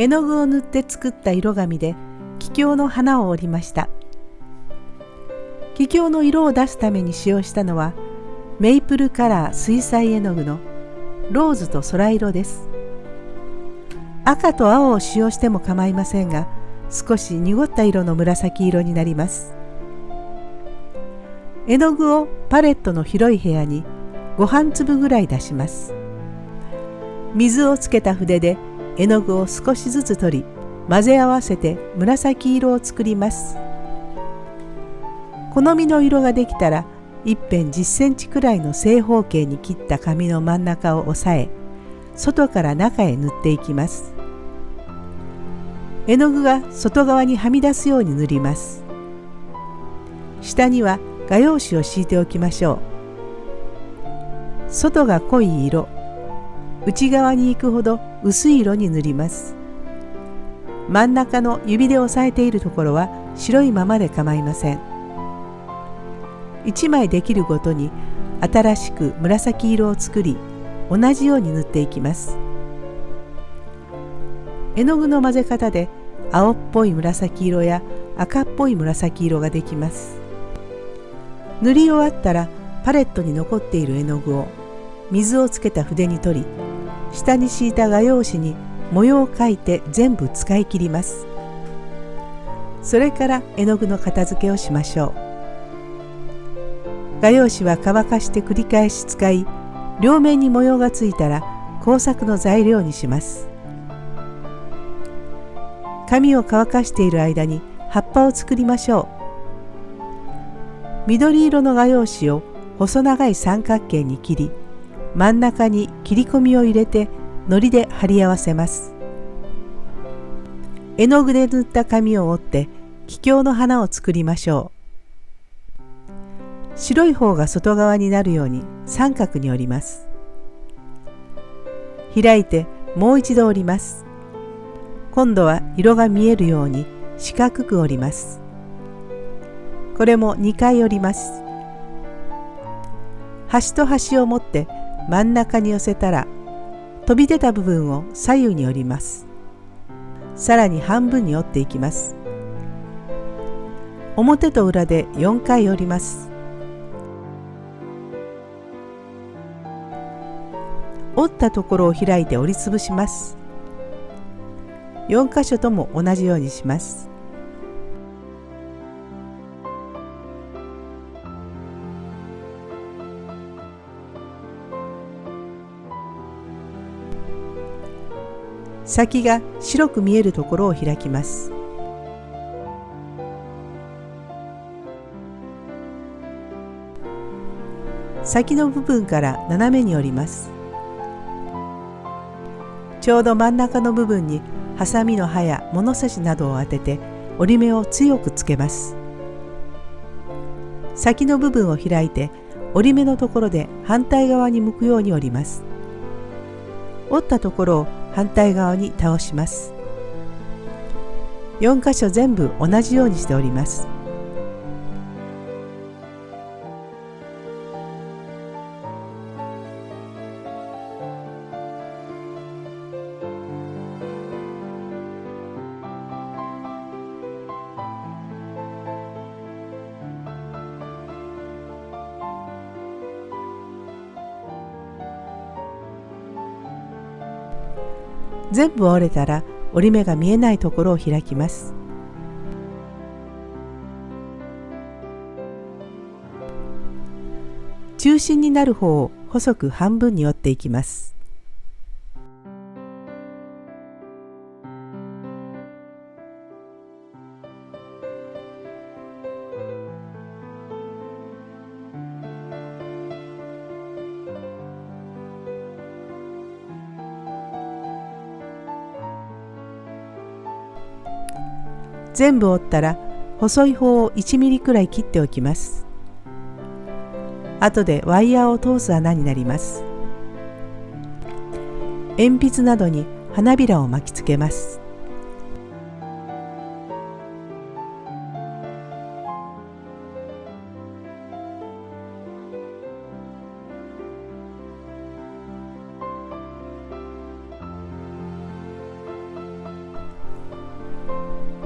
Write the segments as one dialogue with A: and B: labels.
A: 絵の具を塗って作った色紙で桔梗の花を折りました。桔梗の色を出すために使用したのはメイプルカラー水彩絵の具のローズと空色です。赤と青を使用しても構いませんが少し濁った色の紫色になります。絵の具をパレットの広い部屋にご飯粒ぐらい出します。水をつけた筆で絵の具を少しずつ取り混ぜ合わせて紫色を作ります。好みの色ができたら一辺10センチくらいの正方形に切った紙の真ん中を押さえ外から中へ塗っていきます。絵の具が外側にはみ出すように塗ります。下には画用紙を敷いておきましょう。外が濃い色内側に行くほど薄い色に塗ります。真ん中の指で押さえているところは白いままで構いません。1枚できるごとに新しく紫色を作り同じように塗っていきます。絵の具の混ぜ方で青っぽい紫色や赤っぽい紫色ができます。塗り終わったらパレットに残っている絵の具を水をつけた筆に取り下に敷いた画用紙に模様を描いて全部使い切ります。それから絵の具の片付けをしましょう。画用紙は乾かして繰り返し使い両面に模様がついたら工作の材料にします。紙を乾かしている間に葉っぱを作りましょう。緑色の画用紙を細長い三角形に切り真ん中に切り込みを入れて糊で貼り合わせます。絵の具で塗った紙を折って桔梗の花を作りましょう。白い方が外側になるように三角に折ります。開いてもう一度折ります。今度は色が見えるように四角く折ります。これも2回折ります。端と端を持って真ん中に寄せたら飛び出た部分を左右に折ります。さらに半分に折っていきます。表と裏で4回折ります。折ったところを開いて折りつぶします。4箇所とも同じようにします。先が白く見えるところを開きます。先の部分から斜めに折ります。ちょうど真ん中の部分にハサミの刃や物差しなどを当てて折り目を強くつけます。先の部分を開いて折り目のところで反対側に向くように折ります。折ったところを反対側に倒します。4箇所全部同じようにしております。全部折れたら折り目が見えないところを開きます。中心になる方を細く半分に折っていきます。全部折ったら細い方を 1mm くらい切っておきます。後でワイヤーを通す穴になります。鉛筆などに花びらを巻きつけます。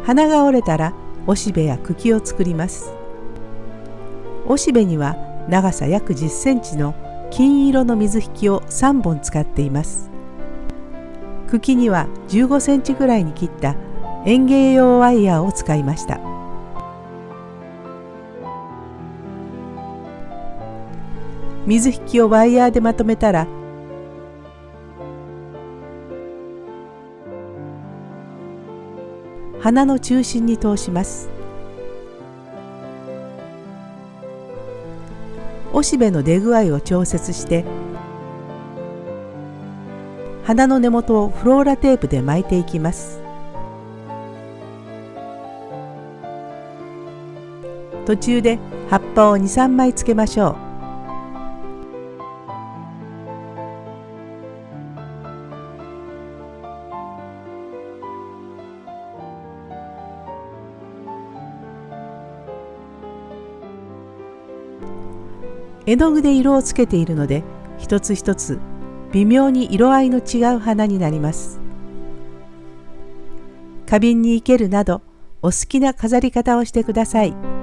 A: 花が折れたらおしべや茎を作ります。おしべには長さ約10センチの金色の水引きを3本使っています。茎には15センチぐらいに切った園芸用ワイヤーを使いました。水引きをワイヤーでまとめたら花の中心に通します。おしべの出具合を調節して花の根元をフローラテープで巻いていきます。途中で葉っぱを23枚つけましょう。絵の具で色をつけているので一つ一つ微妙に色合いの違う花になります花瓶に生けるなどお好きな飾り方をしてください。